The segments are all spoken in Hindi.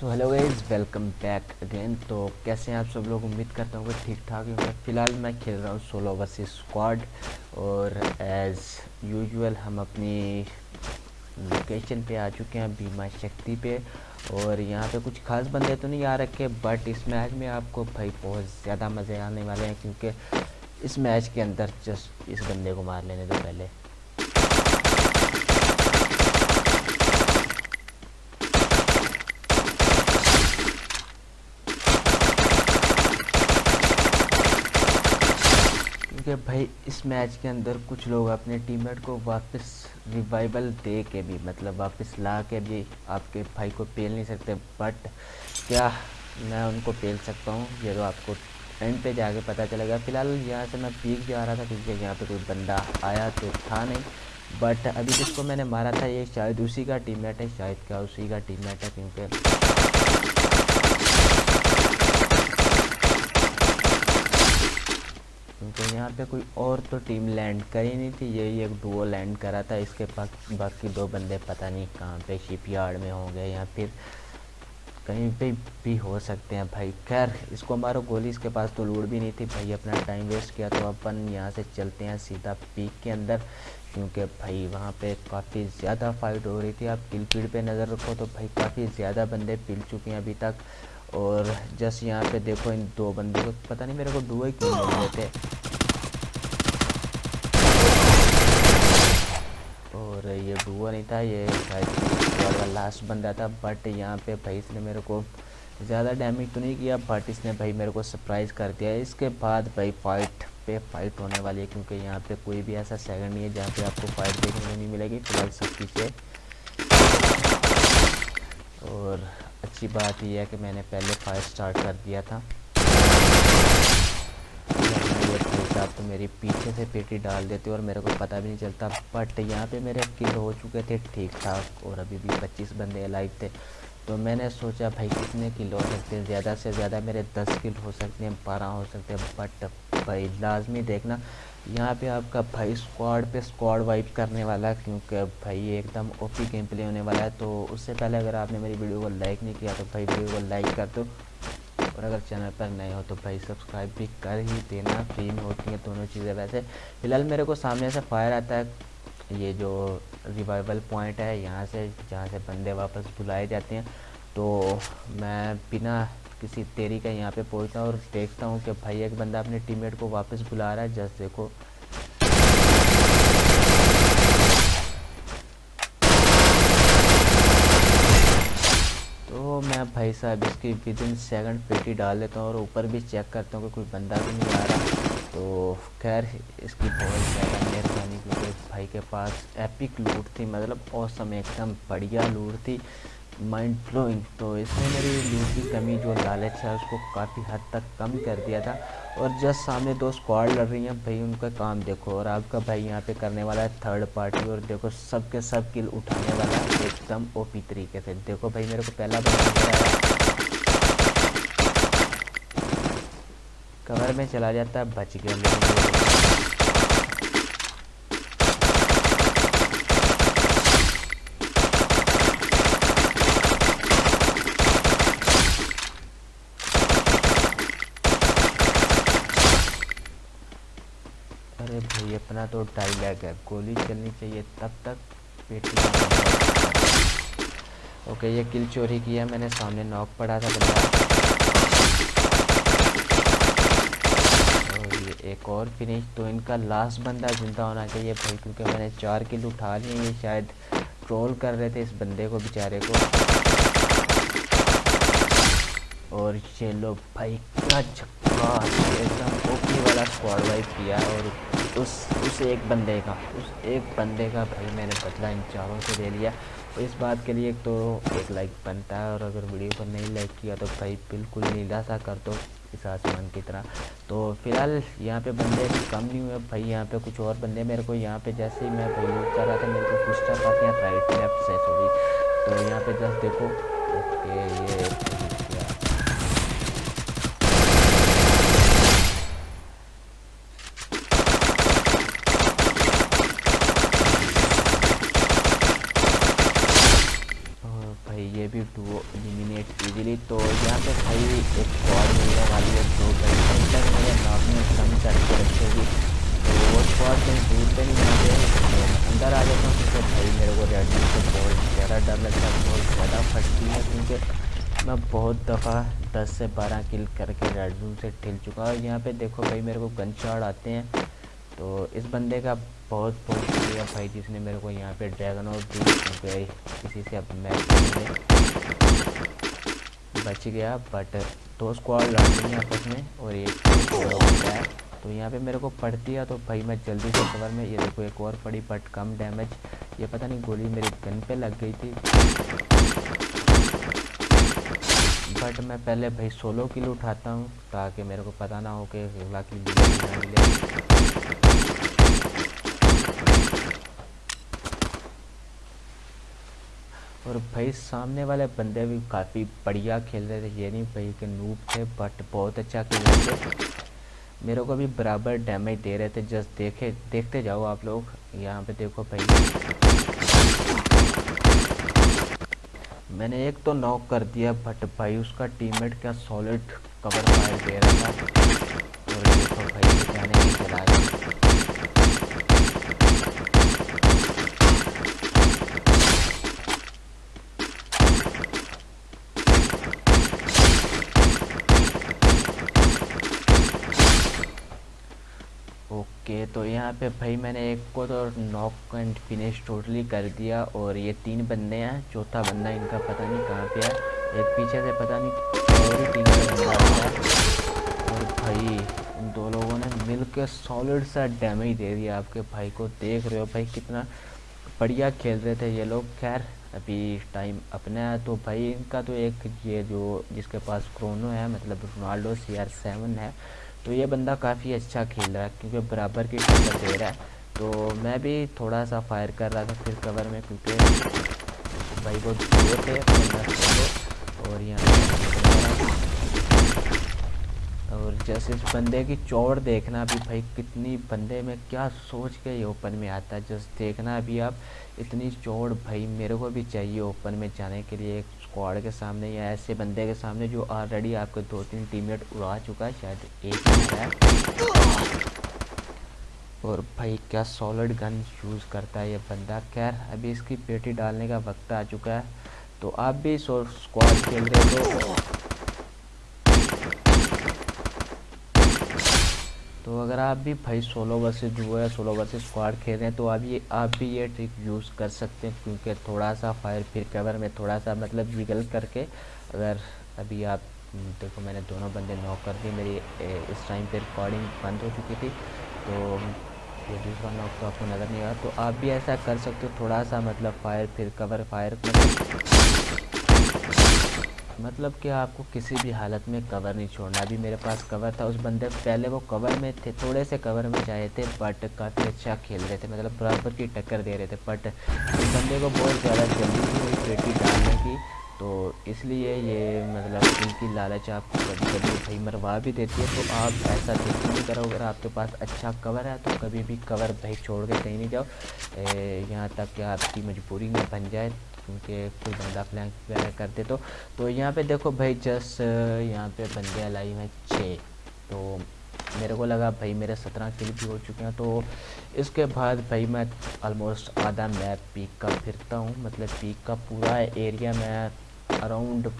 So hello guys welcome back again तो कैसे हैं आप सब लोग? उम्मीद करता हूँ कि ठीक ठाक होंगे। फ़िलहाल मैं खेल रहा हूँ सोलो वर्सेस स्क्वाड और एज़ यूजुअल हम अपनी लोकेशन पे आ चुके हैं बीमा शक्ति पे और यहाँ पे कुछ खास बंदे तो नहीं आ रखे बट इस मैच में आपको भाई बहुत ज़्यादा मज़े आने वाले हैं क्योंकि इस मैच के अंदर जस्ट इस बंदे को मार लेने दो पहले। क्योंकि भाई इस मैच के अंदर कुछ लोग अपने टीममेट को वापस रिवाइवल दे के भी मतलब वापस ला के भी आपके भाई को पेल नहीं सकते। बट क्या मैं उनको पेल सकता हूँ? ये तो आपको एंड पे जाके पता चलेगा। फ़िलहाल यहाँ से मैं पीक जा रहा था क्योंकि यहाँ पे कोई बंदा आया तो था नहीं। बट अभी जिसको मैंने मारा था, ये शायद उसी का टीममेट है, शायद क्या उसी का टीममेट है, क्योंकि क्योंकि यहाँ पे कोई और तो टीम लैंड करी नहीं थी, यही एक डुओ लैंड करा था। इसके पास बाकी दो बंदे पता नहीं कहाँ पे शिप यार्ड में होंगे या फिर कहीं पे भी हो सकते हैं। भाई, खैर, इसको मारो, गोली इसके पास तो लूट भी नहीं थी। भाई, अपना टाइम वेस्ट किया तो अपन यहाँ से चलते हैं सीधा पीक के अंदर, क्योंकि भाई वहाँ पे काफ़ी ज़्यादा फाइट हो रही थी। आप किल पीड पे नज़र रखो तो भाई काफ़ी ज़्यादा बंदे पिल चुके हैं अभी तक। और जस्ट यहाँ पे देखो इन दो बंदों को, पता नहीं मेरे को डुए क्यों मिल रहे थे। और ये डुआ नहीं था, ये शायद लास्ट बंदा था बट यहाँ पे भाई इसने मेरे को ज़्यादा डैमेज तो नहीं किया बट इसने भाई मेरे को सरप्राइज़ कर दिया। इसके बाद भाई फाइट पे फाइट होने वाली है, क्योंकि यहाँ पे कोई भी ऐसा सेकंड नहीं है जहाँ पे आपको फाइट देखने को नहीं मिलेगी, फ़िलहाल सब पीछे और अच्छी बात यह है कि मैंने पहले फाइट स्टार्ट कर दिया था साहब तो मेरी पीछे से पेटी डाल देते और मेरे को पता भी नहीं चलता। बट यहाँ पे मेरे किल हो चुके थे ठीक ठाक और अभी भी 25 बंदे लाइव थे। तो मैंने सोचा, भाई, कितने किल हो सकते हैं? ज़्यादा से ज़्यादा मेरे 10 किल हो सकते हैं, बारह हो सकते हैं। बट भाई, लाजमी देखना, यहाँ पे आपका भाई स्क्वाड पे स्क्वाड वाइप करने वाला क्योंकि भाई एकदम ओपी गेम प्ले होने वाला है। तो उससे पहले अगर आपने मेरी वीडियो को लाइक नहीं किया तो भाई वीडियो को लाइक कर दो। और अगर चैनल पर नए हो तो भाई सब्सक्राइब भी कर ही देना, फ्री में होती हैं दोनों चीज़ें वैसे। फ़िलहाल मेरे को सामने से फायर आता है, ये जो रिवाइवल पॉइंट है, यहाँ से, जहाँ से बंदे वापस बुलाए जाते हैं। तो मैं बिना किसी तेरी का यहाँ पे पहुँचता हूँ और देखता हूँ कि भाई एक बंदा अपने टीममेट को वापस बुला रहा है जैसे देखो तो मैं भाई साहब, इसकी विद इन सेकेंड पेटी डाल लेता हूँ और ऊपर भी चेक करता हूँ कि कोई बंदा भी नहीं आ रहा। तो खैर, इसकी बहुत ज़्यादा मेहरबानी क्योंकि भाई के पास एपिक लूट थी मतलब औसम एकदम बढ़िया लूट थी। माइंड फ्लोइंग तो इसने मेरी लूट की कमी जो लालच है, उसको काफ़ी हद तक कम कर दिया था। और जस्ट सामने दो स्क्वाड लड़ रही हैं, भाई उनका काम देखो, और आपका भाई यहाँ पे करने वाला है थर्ड पार्टी और देखो सब के सब किल उठाने वाला है, एकदम ओपी तरीके से। देखो भाई, मेरे को पहला कवर में चला जाता है, बच गया अरे भाई, अपना तो डायलॉग है। गोली चलनी चाहिए तब तक पेटी ओके ये किल चोरी किया मैंने सामने नॉक पड़ा था बंदा। और ये एक और फिनिश तो इनका लास्ट बंदा ज़िंदा होना चाहिए भाई, क्योंकि मैंने चार किल उठा लिए शायद ट्रोल कर रहे थे इस बंदे को, बेचारे को। और ये लो भाई क्या छक्का एकदम ओपी वाला स्क्वाड वाइप किया और उस उस एक बंदे का, उस एक बंदे का भाई मैंने बदला इन चारों से ले लिया। इस बात के लिए एक तो एक लाइक बनता है और अगर वीडियो पर नहीं लाइक किया तो भाई बिल्कुल नीला सा कर दो इस आसमान की तरह। तो फ़िलहाल यहाँ पे बंदे कम नहीं हुए, भाई यहाँ पे कुछ और बंदे मेरे को यहाँ पे जैसे ही मैं भाई लूट कर रहा था मेरे को कुछ टप आते हैं राइट लेफ़्ट से सॉरी तो यहाँ पे जस्ट देखो ओके ये भी टू एलिमिनेट इजीली तो यहाँ पे भाई एक स्क्वाड मिलने वाली है जो भाई तक मेरे नॉक में कम करके रखेगी तो वो स्क्वाड कहीं दूर पे नहीं जाते तो अंदर आ जाता हूँ क्योंकि भाई मेरे को रेड से बहुत ज़्यादा डर लगता है, बहुत ज़्यादा फटती है, क्योंकि मैं बहुत दफ़ा 10 से 12 किल करके रेड जोन से ठिल चुका और यहाँ पे देखो भाई, मेरे को गन शॉट आते हैं। तो इस बंदे का बहुत बहुत शुक्रिया भाई, जिसने मेरे को यहाँ पे ड्रैगन और क्योंकि किसी से अब मैच बच गया बट दो स्क्वाड लड़ रही हैं आपस में और एक तो यहाँ पे मेरे को पड़ती है तो भाई मैं जल्दी से कवर में, ये देखो एक और पड़ी बट कम डैमेज ये पता नहीं गोली मेरी गन पे लग गई थी। बट मैं पहले भाई सोलो किल उठाता हूँ, ताकि मेरे को पता ना हो कि बाकी मिले। और भाई सामने वाले बंदे भी काफ़ी बढ़िया खेल रहे थे, ये नहीं भाई के नूप थे बट बहुत अच्छा खेल रहे थे। मेरे को भी बराबर डैमेज दे रहे थे जस्ट देखे, देखते जाओ आप लोग। यहाँ पे देखो भाई। मैंने एक तो नॉक कर दिया बट भाई उसका टीममेट क्या सॉलिड कवर फायर दे रहा था। और देखो भाई नहीं चला ओके तो यहाँ पे भाई मैंने एक को तो नॉक एंड फिनिश टोटली कर दिया और ये तीन बंदे हैं, चौथा बंदा इनका पता नहीं कहाँ पे है, एक पीछे से पता नहीं और भाई दो लोगों ने मिल के सॉलिड सा डैमेज दे दिया आपके भाई को, देख रहे हो भाई कितना बढ़िया खेल रहे थे ये लोग, खैर अभी टाइम अपना है तो भाई इनका तो एक ये जो जिसके पास क्रोनो है मतलब रोनाल्डो सी आर सेवन है तो ये बंदा काफ़ी अच्छा खेल रहा है, क्योंकि बराबर की टक्कर दे रहा है। तो मैं भी थोड़ा सा फायर कर रहा था फिर कवर में, क्योंकि भाई वो दो थे और यहाँ और जैसे इस बंदे की चौड़ देखना भी, भाई कितनी बंदे में क्या सोच के ये ओपन में आता है। जस्ट देखना अभी आप, इतनी चौड़ भाई मेरे को भी चाहिए ओपन में जाने के लिए। स्क्वाड के सामने या ऐसे बंदे के सामने जो ऑलरेडी आपके दो तीन टीममेट उड़ा चुका है, शायद एक है और भाई क्या सॉलिड गन यूज़ करता है ये बंदा। खैर, अभी इसकी पेटी डालने का वक्त आ चुका है। तो आप भी स्क्वाड खेल रहे हो। तो अगर आप भी भाई सोलो वर्सेस जो है सोलो वर्सेस स्क्वाड खेल रहे हैं तो आप ये, आप भी ये ट्रिक यूज़ कर सकते हैं, क्योंकि थोड़ा सा फायर फिर कवर में थोड़ा सा मतलब विगल करके अगर अभी आप देखो मैंने दोनों बंदे नॉक कर दिए, मेरी इस टाइम पे रिकॉर्डिंग बंद हो चुकी थी तो ये दूसरा नॉक तो आपको नज़र नहीं आ तो आप भी ऐसा कर सकते हो थोड़ा सा मतलब फायर फिर कवर फायर मतलब कि आपको किसी भी हालत में कवर नहीं छोड़ना। अभी मेरे पास कवर था, उस बंदे पहले वो कवर में थे, थोड़े से कवर में जाए थे बट काफ़ी अच्छा खेल रहे थे मतलब बराबर की टक्कर दे रहे थे बट उस बंदे को बहुत ज़्यादा जल्दी हुई पेटी डालने की तो इसलिए ये मतलब इनकी लालच आपको कभी कभी भाई मरवा भी देती है। तो आप ऐसा बिल्कुल नहीं करो, अगर आपके पास अच्छा कवर है तो कभी भी कवर भाई छोड़ के कहीं नहीं जाओ। यहाँ तक कि आपकी मजबूरी में बन जाए। क्योंकि कोई बंदा फ्लैंक वगैरह करते तो तो यहाँ पे देखो भाई जस्ट यहाँ पे बंदे लाई हैं छः। तो मेरे को लगा भाई मेरे सत्रह किल भी हो चुके हैं तो इसके बाद भाई मैं ऑलमोस्ट आधा मैप पीक का फिरता हूँ। मतलब पीक का पूरा एरिया मैं अराउंड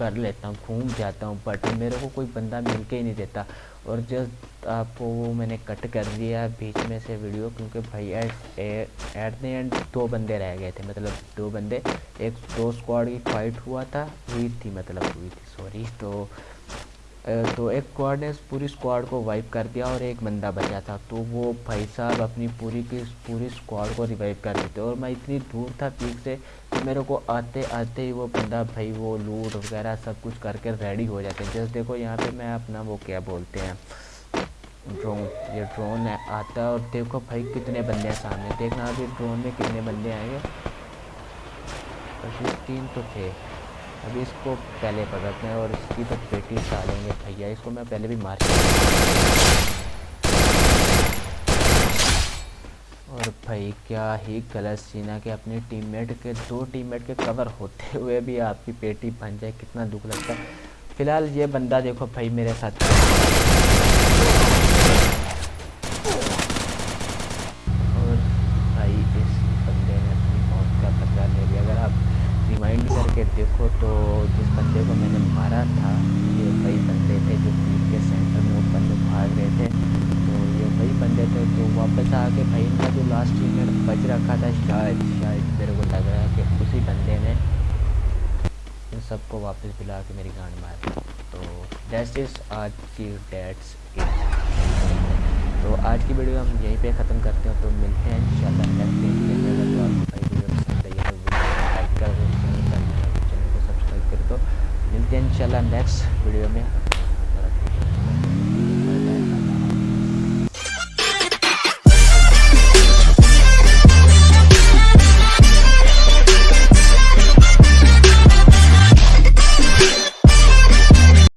कर लेता हूँ, घूम जाता हूँ बट मेरे को कोई बंदा मिल के ही नहीं देता। और जस्ट आपको वो मैंने कट कर दिया बीच में से वीडियो क्योंकि भाई एट एट द एंड दो बंदे रह गए थे। मतलब दो बंदे, एक, दो स्क्वाड की फाइट हुआ था, हुई थी मतलब हुई थी सॉरी तो तो एक स्क्वाड ने पूरी स्क्वाड को वाइप कर दिया और एक बंदा बचा था। तो वो भाई साहब अपनी पूरी की, पूरी स्क्वाड को रिवाइव कर देते। और मैं इतनी दूर था पीक से कि मेरे को आते आते ही वो बंदा भाई, वो लूट वगैरह सब कुछ करके रेडी हो जाते हैं। जैसे देखो यहाँ पे मैं अपना वो क्या बोलते हैं ड्रोन ये ड्रोन आता और देखो भाई कितने बंदे हैं सामने। देखना अभी ड्रोन में कितने बंदे आएँगे। तीन तो थे। अभी इसको पहले पकड़ते हैं और इसकी तो पेटी डालेंगे भैया। इसको मैं पहले भी मार और भाई, क्या ही गलत सीन है कि अपनी टीममेट के, दो टीममेट के कवर होते हुए भी आपकी पेटी बन जाए। कितना दुख लगता है। फ़िलहाल ये बंदा देखो भाई मेरे साथ और भाई इस बंदे ने अपनी मौत का खतरा ले लिया अगर आप रिमाइंड करके देखो तो जिस बंदे को मैंने मारा था ये वही बंदे थे जो टीम के सेंटर में ऊपर में भाग रहे थे वही बंदे थे तो वापस आके भाई इनका जो लास्ट टीम बच रखा था शायद शायद मेरे को लग रहा है कि उसी बंदे ने इन सबको वापस बुला के मेरी गांड मार तो डेस्ट इज़ आज की डेट्स तो आज की वीडियो हम यहीं पे ख़त्म करते हैं तो मिलते हैं इंशाल्लाह नेक्स्ट तो चैनल को सब्सक्राइब कर दो। मिलते हैं इंशाल्लाह नेक्स्ट वीडियो में।